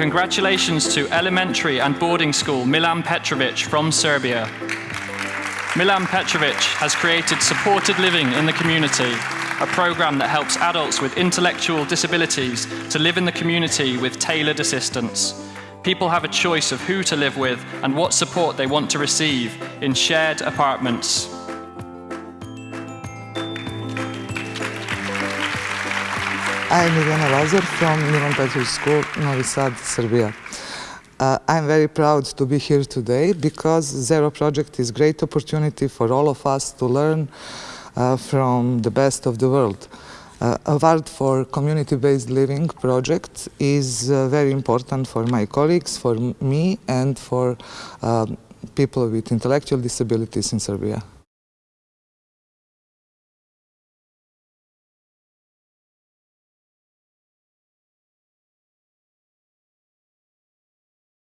Congratulations to elementary and boarding school Milan Petrovic from Serbia. Milan Petrovic has created supported living in the community, a program that helps adults with intellectual disabilities to live in the community with tailored assistance. People have a choice of who to live with and what support they want to receive in shared apartments. I'm Irena Lazar from Milan Petrovic School, Novi Sad, Serbia. Uh, I'm very proud to be here today because Zero Project is a great opportunity for all of us to learn uh, from the best of the world. Uh, award for community-based living project is uh, very important for my colleagues, for me and for uh, people with intellectual disabilities in Serbia.